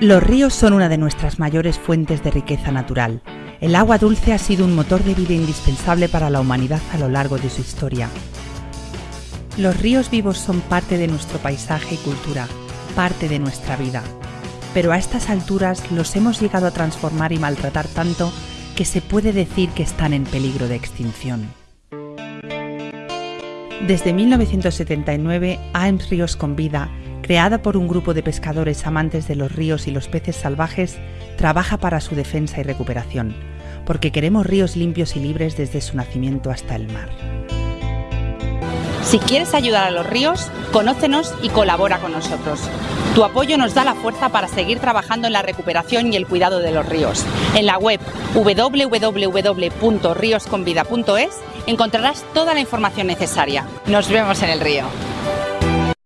Los ríos son una de nuestras mayores fuentes de riqueza natural. El agua dulce ha sido un motor de vida indispensable para la humanidad a lo largo de su historia. Los ríos vivos son parte de nuestro paisaje y cultura, parte de nuestra vida. Pero a estas alturas los hemos llegado a transformar y maltratar tanto que se puede decir que están en peligro de extinción. Desde 1979, AEMS Ríos con Vida creada por un grupo de pescadores amantes de los ríos y los peces salvajes, trabaja para su defensa y recuperación, porque queremos ríos limpios y libres desde su nacimiento hasta el mar. Si quieres ayudar a los ríos, conócenos y colabora con nosotros. Tu apoyo nos da la fuerza para seguir trabajando en la recuperación y el cuidado de los ríos. En la web www.riosconvida.es encontrarás toda la información necesaria. Nos vemos en el río.